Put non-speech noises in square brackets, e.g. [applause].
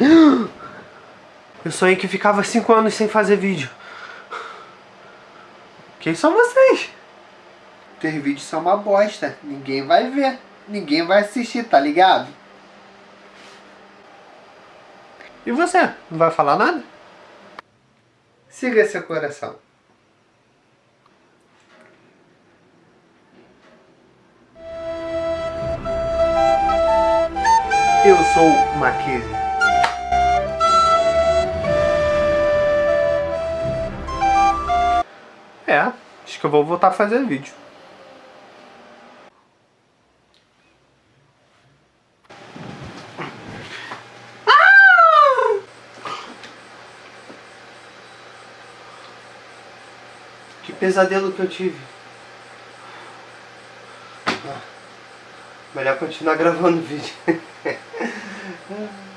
[gasps] Eu sonhei que ficava 5 anos sem fazer vídeo. Quem são vocês? Teus vídeos são uma bosta. Ninguém vai ver. Ninguém vai assistir, tá ligado? E você? Não vai falar nada? Siga seu coração. Eu sou Mackenzie. É, acho que eu vou voltar a fazer vídeo. Ah! Que pesadelo que eu tive. Ah, melhor continuar gravando o vídeo. [laughs]